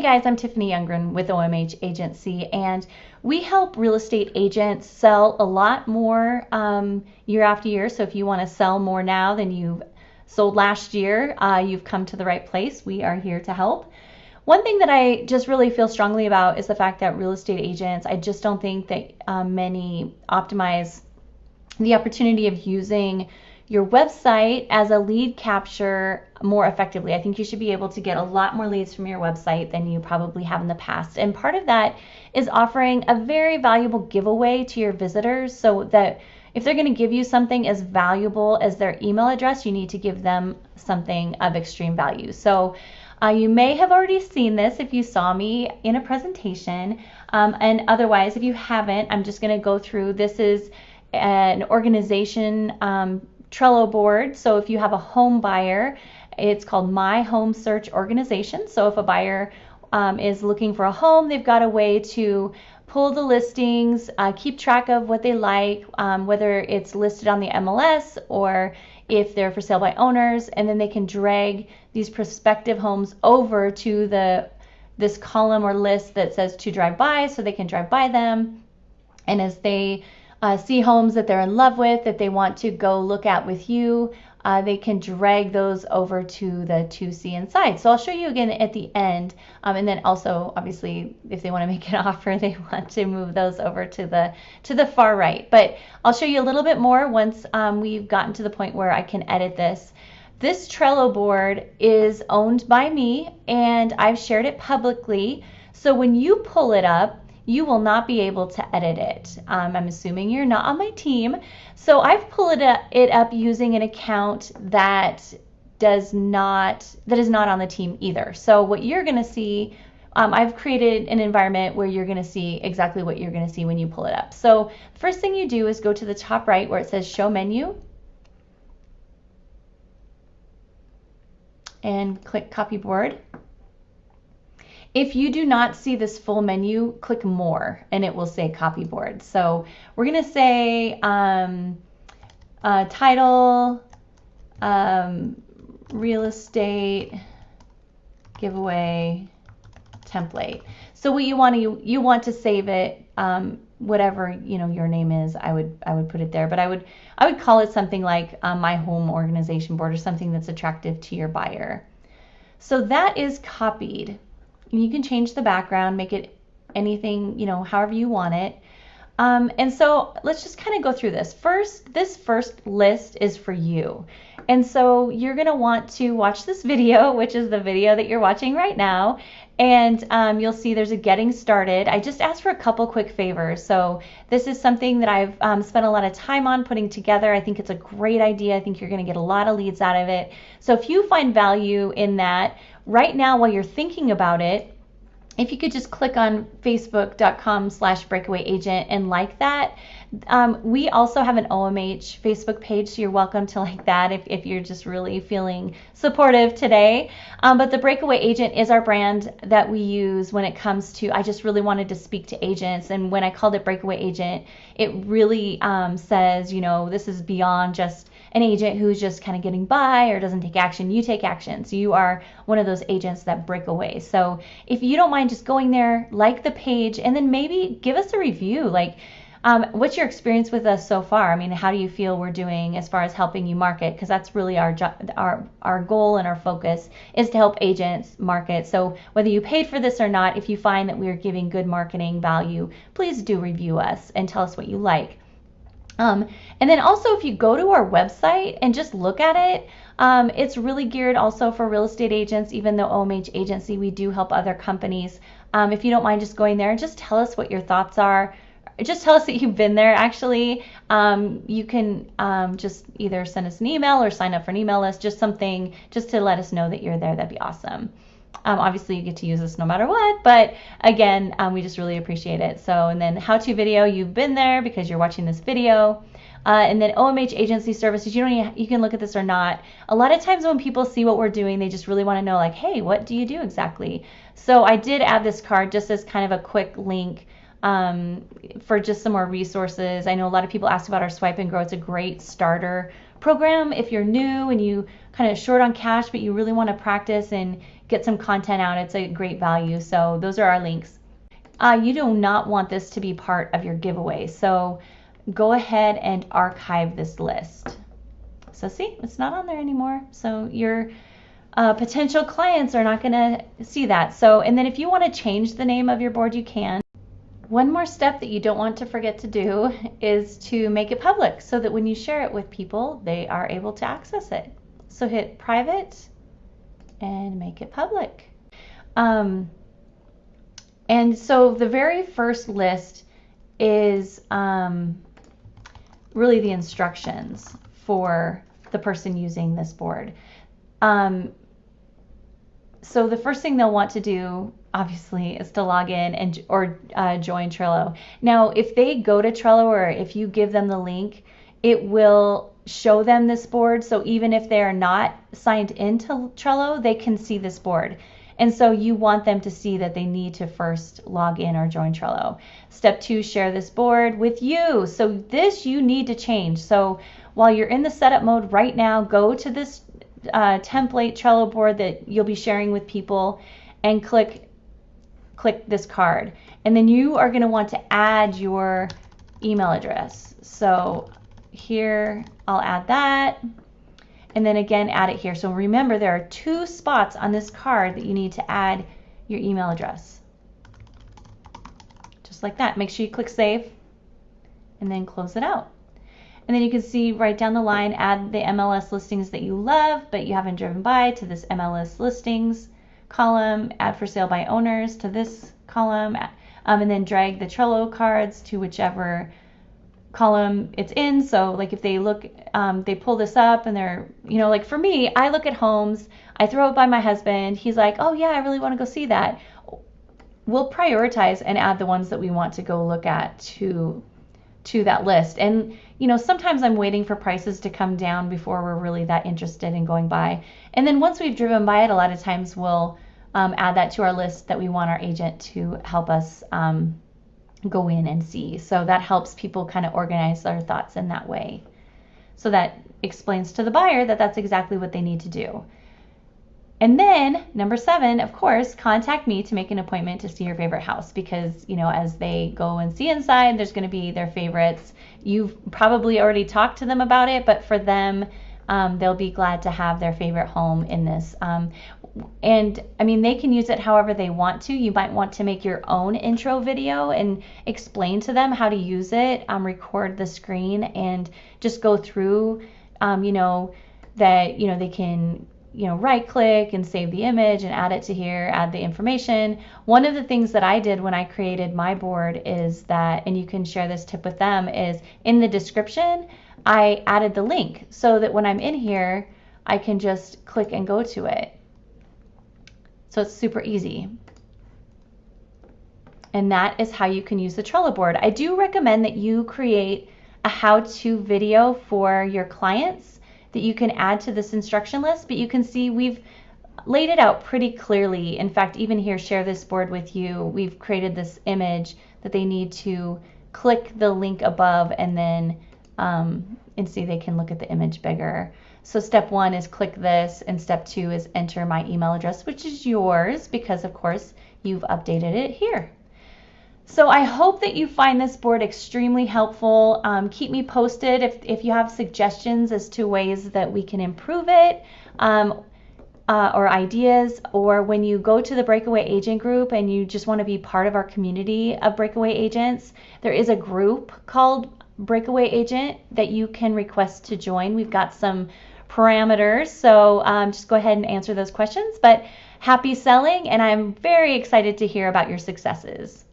Hey guys, I'm Tiffany Youngren with OMH Agency, and we help real estate agents sell a lot more um, year after year. So if you want to sell more now than you've sold last year, uh, you've come to the right place. We are here to help. One thing that I just really feel strongly about is the fact that real estate agents, I just don't think that um, many optimize the opportunity of using your website as a lead capture more effectively. I think you should be able to get a lot more leads from your website than you probably have in the past. And part of that is offering a very valuable giveaway to your visitors so that if they're going to give you something as valuable as their email address, you need to give them something of extreme value. So uh, you may have already seen this if you saw me in a presentation. Um, and otherwise, if you haven't, I'm just going to go through. This is an organization um, Trello board. So if you have a home buyer, it's called My Home Search Organization. So if a buyer um, is looking for a home, they've got a way to pull the listings, uh, keep track of what they like, um, whether it's listed on the MLS or if they're for sale by owners, and then they can drag these prospective homes over to the this column or list that says to drive by, so they can drive by them. And as they uh, see homes that they're in love with that they want to go look at with you, uh, they can drag those over to the 2C inside. So I'll show you again at the end. Um, and then also, obviously, if they want to make an offer, they want to move those over to the to the far right. But I'll show you a little bit more once um, we've gotten to the point where I can edit this. This Trello board is owned by me and I've shared it publicly. So when you pull it up, you will not be able to edit it. Um, I'm assuming you're not on my team. So I've pulled it up, using an account that does not, that is not on the team either. So what you're gonna see, um, I've created an environment where you're gonna see exactly what you're gonna see when you pull it up. So first thing you do is go to the top right where it says show menu and click copy board. If you do not see this full menu, click more and it will say copy board. So we're going to say um, uh, title, um, real estate, giveaway, template. So what you want to you want to save it um, whatever you know your name is I would I would put it there but I would I would call it something like um, my home organization board or something that's attractive to your buyer. So that is copied. You can change the background, make it anything, you know, however you want it. Um, and so let's just kind of go through this. First, this first list is for you. And so you're going to want to watch this video, which is the video that you're watching right now. And um, you'll see there's a getting started. I just asked for a couple quick favors. So this is something that I've um, spent a lot of time on putting together. I think it's a great idea. I think you're going to get a lot of leads out of it. So if you find value in that, right now while you're thinking about it, if you could just click on facebook.com slash breakaway agent and like that. Um, we also have an OMH Facebook page, so you're welcome to like that if, if you're just really feeling supportive today. Um, but the Breakaway Agent is our brand that we use when it comes to, I just really wanted to speak to agents. And when I called it Breakaway Agent, it really um, says, you know, this is beyond just an agent who's just kind of getting by or doesn't take action, you take action. So you are one of those agents that break away. So if you don't mind just going there, like the page, and then maybe give us a review. Like, um, what's your experience with us so far? I mean, how do you feel we're doing as far as helping you market? Because that's really our jo- our our goal and our focus is to help agents market. So whether you paid for this or not, if you find that we are giving good marketing value, please do review us and tell us what you like. Um, and then also, if you go to our website and just look at it, um, it's really geared also for real estate agents, even though OMH agency, we do help other companies. Um, if you don't mind just going there and just tell us what your thoughts are, just tell us that you've been there actually. Um, you can um, just either send us an email or sign up for an email list, just something just to let us know that you're there. That'd be awesome. Um, obviously, you get to use this no matter what, but again, um, we just really appreciate it. So, and then how-to video, you've been there because you're watching this video. Uh, and then OMH agency services, you don't even, you can look at this or not. A lot of times when people see what we're doing, they just really want to know like, hey, what do you do exactly? So I did add this card just as kind of a quick link um, for just some more resources. I know a lot of people ask about our Swipe and Grow. It's a great starter program if you're new and you kind of short on cash, but you really want to practice and get some content out. It's a great value. So those are our links. Uh, you do not want this to be part of your giveaway. So go ahead and archive this list. So see, it's not on there anymore. So your uh, potential clients are not going to see that. So, and then if you want to change the name of your board, you can. One more step that you don't want to forget to do is to make it public so that when you share it with people, they are able to access it. So hit private and make it public. Um, and so the very first list is um, really the instructions for the person using this board. Um, so the first thing they'll want to do obviously is to log in and or uh, join Trello. Now, if they go to Trello or if you give them the link, it will show them this board. So even if they are not signed into Trello, they can see this board. And so you want them to see that they need to first log in or join Trello. Step two, share this board with you. So this you need to change. So while you're in the setup mode right now, go to this uh, template Trello board that you'll be sharing with people and click click this card. And then you are going to want to add your email address. So here I'll add that and then again add it here. So remember there are two spots on this card that you need to add your email address. Just like that. Make sure you click save and then close it out. And then you can see right down the line, add the MLS listings that you love, but you haven't driven by to this MLS listings column, add for sale by owners to this column, um, and then drag the Trello cards to whichever column it's in. So like if they look, um, they pull this up and they're, you know, like for me, I look at homes, I throw it by my husband. He's like, oh yeah, I really want to go see that. We'll prioritize and add the ones that we want to go look at to to that list. And you know, sometimes I'm waiting for prices to come down before we're really that interested in going by. And then once we've driven by it, a lot of times we'll um, add that to our list that we want our agent to help us um, go in and see. So that helps people kind of organize their thoughts in that way. So that explains to the buyer that that's exactly what they need to do. And then number seven, of course, contact me to make an appointment to see your favorite house because, you know, as they go and see inside, there's going to be their favorites. You've probably already talked to them about it, but for them, um, they'll be glad to have their favorite home in this. Um, and I mean, they can use it however they want to. You might want to make your own intro video and explain to them how to use it, um, record the screen, and just go through, um, you know, that, you know, they can you know, right click and save the image and add it to here, add the information. One of the things that I did when I created my board is that, and you can share this tip with them, is in the description, I added the link so that when I'm in here, I can just click and go to it. So it's super easy. And that is how you can use the Trello board. I do recommend that you create a how-to video for your clients that you can add to this instruction list, but you can see we've laid it out pretty clearly. In fact, even here, share this board with you. We've created this image that they need to click the link above and then um, and see they can look at the image bigger. So step one is click this and step two is enter my email address, which is yours because of course you've updated it here. So I hope that you find this board extremely helpful. Um, keep me posted if, if you have suggestions as to ways that we can improve it um, uh, or ideas, or when you go to the Breakaway Agent group and you just want to be part of our community of Breakaway Agents, there is a group called Breakaway Agent that you can request to join. We've got some parameters, so um, just go ahead and answer those questions. But happy selling, and I'm very excited to hear about your successes.